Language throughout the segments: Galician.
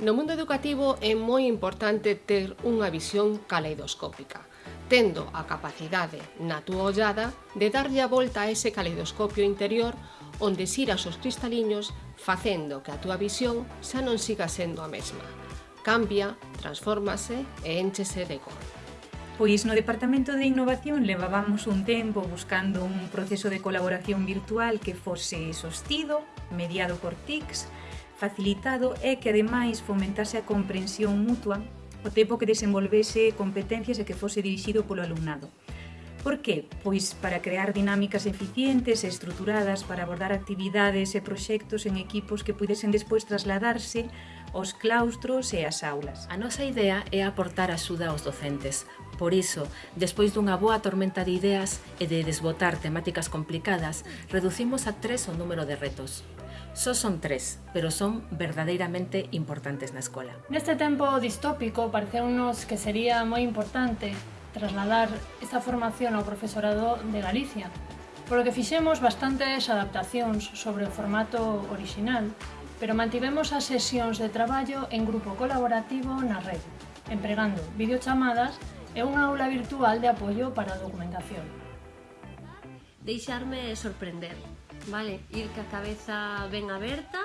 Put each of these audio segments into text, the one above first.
No mundo educativo é moi importante ter unha visión caleidoscópica, tendo a capacidade, na túa ollada, de darlle a volta a ese caleidoscopio interior onde xiras os cristaliños facendo que a túa visión xa non siga sendo a mesma. Cambia, transfórmase e enchese de cor. Pois no Departamento de Innovación levábamos un tempo buscando un proceso de colaboración virtual que fose sostido, mediado por TICS, facilitado e que ademais fomentase a comprensión mutua o tempo que desenvolvese competencias e que fose dirixido polo alumnado. Por que? Pois para crear dinámicas eficientes e estruturadas para abordar actividades e proxectos en equipos que pudesen despois trasladarse aos claustros e ás aulas. A nosa idea é aportar axuda aos docentes. Por iso, despois dunha boa tormenta de ideas e de desbotar temáticas complicadas, reducimos a tres o número de retos. Só son tres, pero son verdadeiramente importantes na escola. Neste tempo distópico pareceunos que sería moi importante trasladar esta formación ao profesorado de Galicia, polo que fixemos bastantes adaptacións sobre o formato orixinal, pero mantivemos as sesións de traballo en grupo colaborativo na red, empregando videochamadas e unha aula virtual de apoio para a documentación. Deixarme sorprender, vale? Ir ca cabeza ben aberta,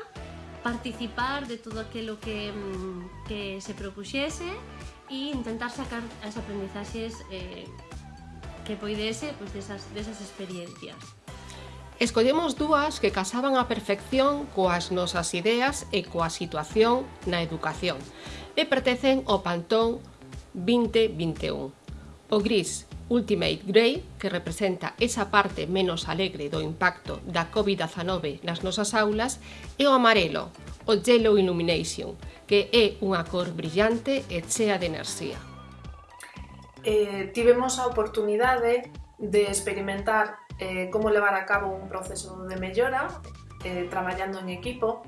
participar de todo aquilo que, mm, que se propuxese e intentar sacar as aprendizaxes eh, que poidese pois, desas, desas experiencias. Escollemos dúas que casaban a perfección coas nosas ideas e coa situación na educación e pertecen ao Pantón 2021. O gris, Ultimate Grey, que representa esa parte menos alegre do impacto da COVID-19 nas nosas aulas, e o amarelo, o Yellow Illumination, que é unha cor brillante e chea de enerxía. Eh, tivemos a oportunidade de experimentar eh, como levar a cabo un proceso de mellora eh, traballando en equipo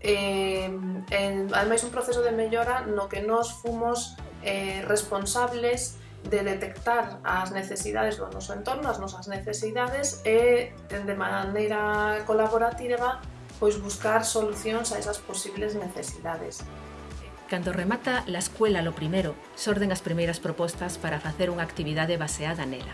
eh, en, ademais un proceso de mellora no que nos fomos eh, responsables de detectar as necesidades do noso entorno, as nosas necesidades e de maneira colaborativa pois buscar solucións a esas posibles necesidades. Cando remata la escuela lo primero, xorden as primeiras propostas para facer unha actividade baseada nela.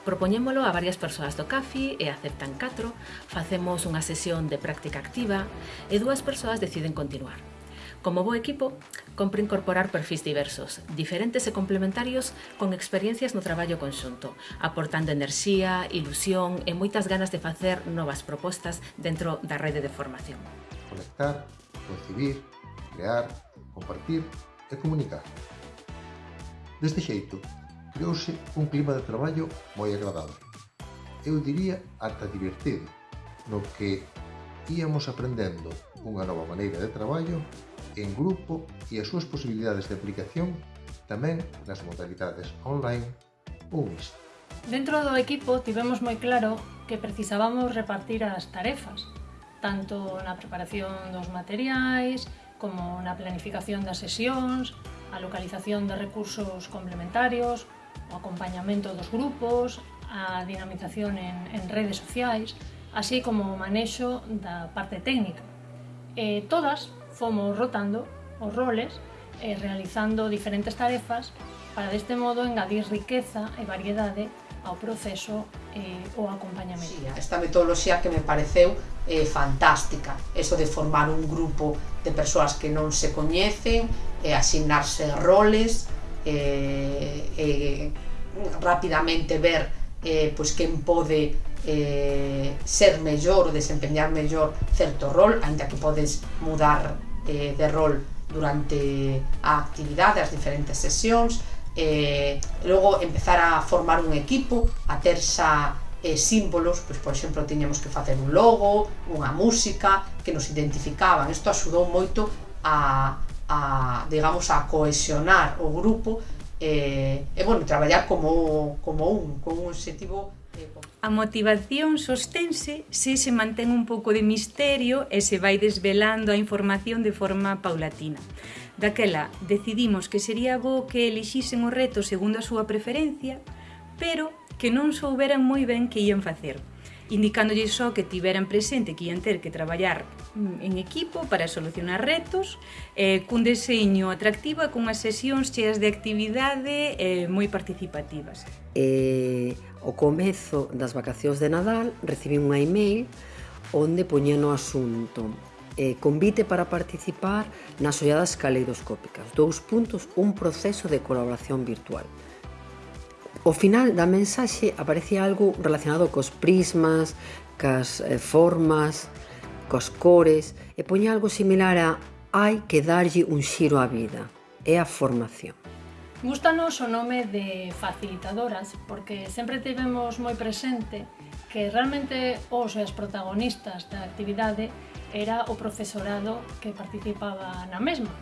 Propoñémolo a varias persoas do CAFI e aceptan catro, facemos unha sesión de práctica activa e dúas persoas deciden continuar. Como bo equipo, compre incorporar perfis diversos, diferentes e complementarios con experiencias no traballo conxunto, aportando enerxía, ilusión e moitas ganas de facer novas propostas dentro da rede de formación. Conectar, recibir, crear, compartir e comunicar. Deste xeito, creouse un clima de traballo moi agradable. Eu diría ata divertido, no que íamos aprendendo unha nova maneira de traballo en grupo e as súas posibilidades de aplicación tamén nas modalidades online ou mixto. Dentro do equipo tivemos moi claro que precisábamos repartir as tarefas, tanto na preparación dos materiais, como na planificación das sesións, a localización de recursos complementarios, o acompañamento dos grupos, a dinamización en, en redes sociais, así como o manexo da parte técnica, eh, todas fomos rotando os roles eh, realizando diferentes tarefas para deste modo engadir riqueza e variedade ao proceso eh, o acompañamento. Sí, esta metodoloxía que me pareceu eh, fantástica, eso de formar un grupo de persoas que non se coñecen, eh, asignarse roles, eh, eh, rapidamente ver eh, pois quen pode eh, ser mellor ou desempeñar mellor certo rol, aínda que podes mudar eh, de rol durante a actividade, as diferentes sesións, eh, logo empezar a formar un equipo, a ter xa eh, símbolos, pois, por exemplo, tiñamos que facer un logo, unha música, que nos identificaban. Isto axudou moito a, a digamos, a cohesionar o grupo eh, e, bueno, traballar como, como un, con un objetivo A motivación sosténse se se mantén un pouco de misterio e se vai desvelando a información de forma paulatina. Daquela, decidimos que sería bo que elixisen o reto segundo a súa preferencia, pero que non souberan moi ben que ían facer, indicándolle só que tiveran presente que ian ter que traballar en equipo para solucionar retos, eh, cun deseño atractivo e cunhas sesións cheas de actividade eh, moi participativas. Eh, o comezo das vacacións de Nadal recibí unha email onde poñía no asunto eh, convite para participar nas olladas caleidoscópicas. Dous puntos, un proceso de colaboración virtual. O final da mensaxe aparecía algo relacionado cos prismas, cas eh, formas, cos cores e poña algo similar a hai que darlle un xiro á vida, é a formación. Gústanos o nome de facilitadoras porque sempre tivemos moi presente que realmente os e as protagonistas da actividade era o profesorado que participaba na mesma.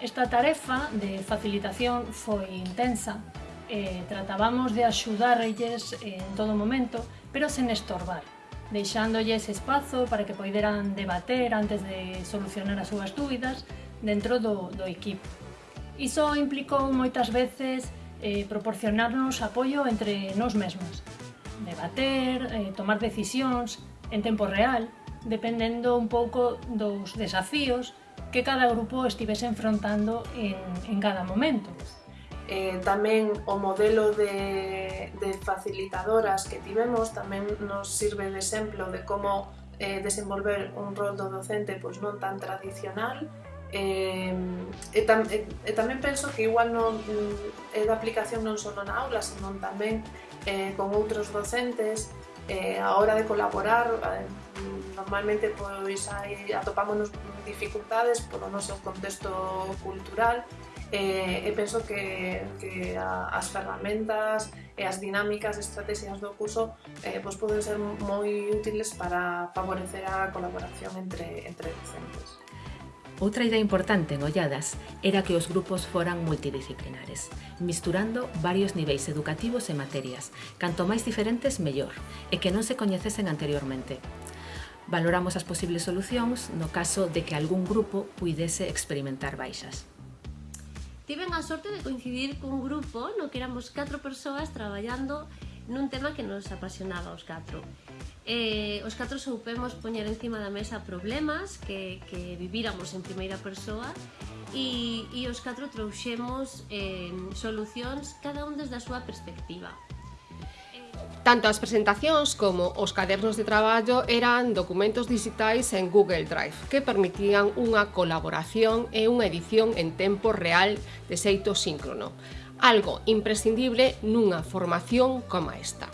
Esta tarefa de facilitación foi intensa e tratábamos de axudarlles en todo momento, pero sen estorbar deixándolles espazo para que poideran debater antes de solucionar as súas dúbidas dentro do, do equipo. Iso implicou moitas veces eh, proporcionarnos apoio entre nós mesmos, debater, eh, tomar decisións en tempo real, dependendo un pouco dos desafíos que cada grupo estivese enfrontando en, en cada momento. Eh, tamén o modelo de de facilitadoras que tivemos tamén nos sirve de exemplo de como eh, desenvolver un rol do docente pois non tan tradicional. Eh, e, tam, e, e tamén penso que igual non, mm, é da aplicación non só na aula, senón tamén eh, con outros docentes. Eh, a hora de colaborar eh, normalmente pois hai, atopámonos dificultades polo noso contexto cultural e, e penso que, que a, as ferramentas e as dinámicas e estrategias do curso eh, pois poden ser moi útiles para favorecer a colaboración entre, entre docentes. Outra idea importante en Olladas era que os grupos foran multidisciplinares, misturando varios niveis educativos e materias, canto máis diferentes, mellor, e que non se coñecesen anteriormente. Valoramos as posibles solucións no caso de que algún grupo puidese experimentar baixas. Tiven a sorte de coincidir cun grupo no que éramos catro persoas traballando nun tema que nos apasionaba os catro. Eh, os catro soupemos poñer encima da mesa problemas que, que vivíramos en primeira persoa e, e os catro trouxemos eh, solucións cada un desde a súa perspectiva. Tanto as presentacións como os cadernos de traballo eran documentos digitais en Google Drive que permitían unha colaboración e unha edición en tempo real de xeito síncrono, algo imprescindible nunha formación como esta.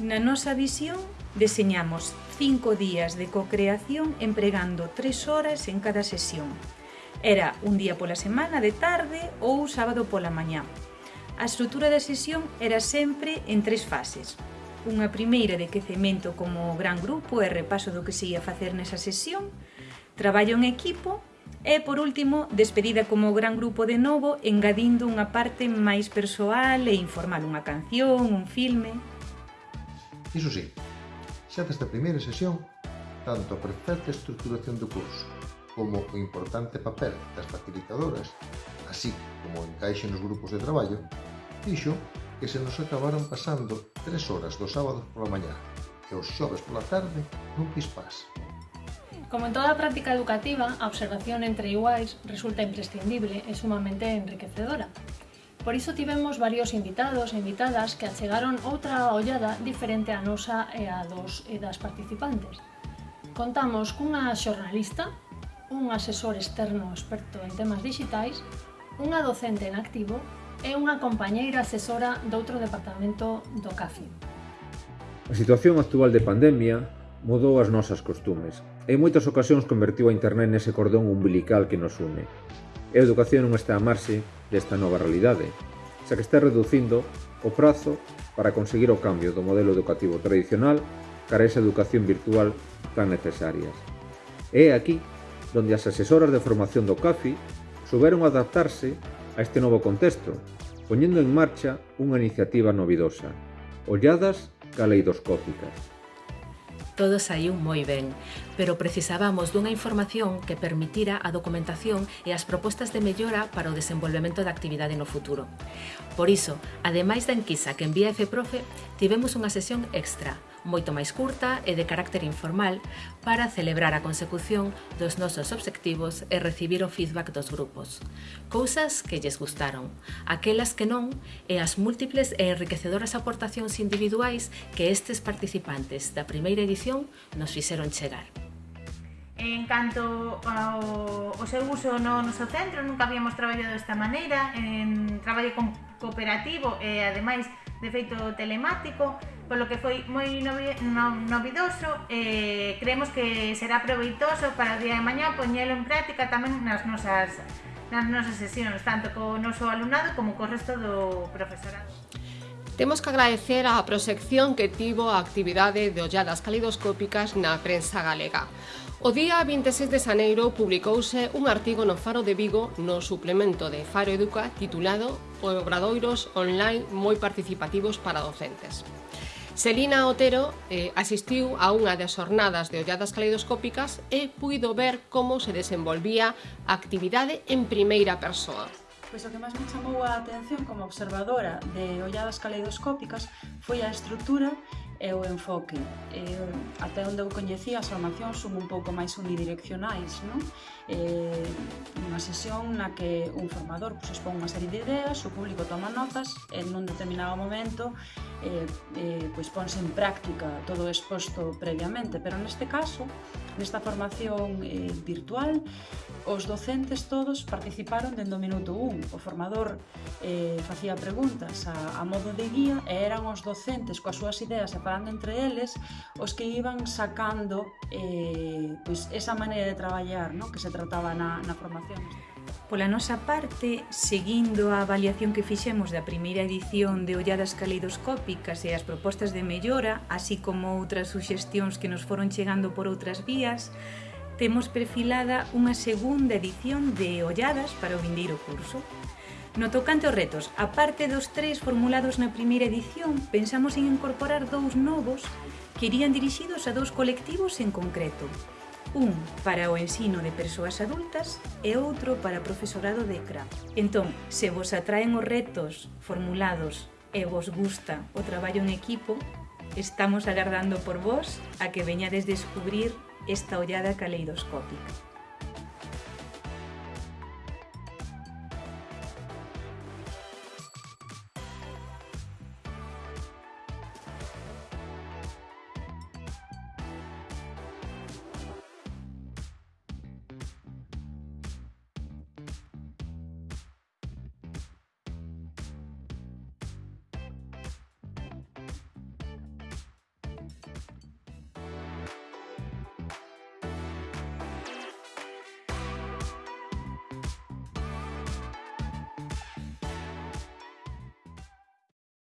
Na nosa visión, deseñamos cinco días de cocreación empregando tres horas en cada sesión. Era un día pola semana de tarde ou sábado pola mañá, A estrutura da sesión era sempre en tres fases. Unha primeira de quecemento como gran grupo e repaso do que se ia facer nesa sesión, traballo en equipo e, por último, despedida como gran grupo de novo, engadindo unha parte máis persoal e informal unha canción, un filme... Iso sí, xa desde a primeira sesión, tanto a perfecta estruturación do curso como o importante papel das facilitadoras, así como o encaixe nos grupos de traballo, Dixo que se nos acabaron pasando tres horas dos sábados pola mañá e os xoves pola tarde nun pispás. Como en toda práctica educativa, a observación entre iguais resulta imprescindible e sumamente enriquecedora. Por iso tivemos varios invitados e invitadas que achegaron outra ollada diferente a nosa e a dos e das participantes. Contamos cunha xornalista, un asesor externo experto en temas digitais, unha docente en activo é unha compañeira asesora doutro departamento do CAFI. A situación actual de pandemia mudou as nosas costumes e en moitas ocasións convertiu a internet nese cordón umbilical que nos une. E a educación non está a marxe desta nova realidade, xa que está reducindo o prazo para conseguir o cambio do modelo educativo tradicional cara a esa educación virtual tan necesarias. E é aquí donde as asesoras de formación do CAFI souberon adaptarse a este novo contexto, poñendo en marcha unha iniciativa novidosa, olladas caleidoscópicas. Todo saiu moi ben, pero precisábamos dunha información que permitira a documentación e as propostas de mellora para o desenvolvemento da actividade no futuro. Por iso, ademais da enquisa que envía EFEPROFE, tivemos unha sesión extra, moito máis curta e de carácter informal para celebrar a consecución dos nosos obxectivos e recibir o feedback dos grupos. Cousas que lles gustaron, aquelas que non e as múltiples e enriquecedoras aportacións individuais que estes participantes da primeira edición nos fixeron chegar. En canto ao, ao seu uso no noso centro, nunca habíamos traballado desta maneira, en traballo cooperativo e, ademais, de feito telemático, polo que foi moi novidoso e creemos que será proveitoso para o día de mañá poñelo en práctica tamén nas nosas nas nosas sesións, tanto co noso alumnado como co resto do profesorado. Temos que agradecer a proxección que tivo a actividade de olladas calidoscópicas na prensa galega. O día 26 de xaneiro publicouse un artigo no Faro de Vigo no suplemento de Faro Educa titulado Obradoiros online moi participativos para docentes. Selina Otero eh, asistiu a unha das xornadas de olladas caleidoscópicas e puido ver como se desenvolvía a actividade en primeira persoa. Pois o que máis me chamou a atención como observadora de olladas caleidoscópicas foi a estrutura é o enfoque. Eh, até onde eu coñecía as formacións son un pouco máis unidireccionais, non? Eh, unha sesión na que un formador pois, expón unha serie de ideas, o público toma notas e nun determinado momento eh, eh, pois ponse en práctica todo exposto previamente, pero neste caso Nesta formación eh, virtual, os docentes todos participaron dende o minuto 1. O formador eh, facía preguntas a, a modo de guía e eran os docentes coas súas ideas e falando entre eles os que iban sacando eh, pois, esa maneira de traballar no? que se trataba na, na formación. Pola nosa parte, seguindo a avaliación que fixemos da primeira edición de Olladas Caleidoscópicas e as propostas de mellora, así como outras suxestións que nos foron chegando por outras vías, temos perfilada unha segunda edición de Olladas para o vindeiro curso. No tocante aos retos, a parte dos tres formulados na primeira edición, pensamos en incorporar dous novos que irían dirixidos a dous colectivos en concreto, un para o ensino de persoas adultas e outro para profesorado de CRA. Entón, se vos atraen os retos formulados e vos gusta o traballo en equipo, estamos agardando por vos a que veñades descubrir esta ollada caleidoscópica.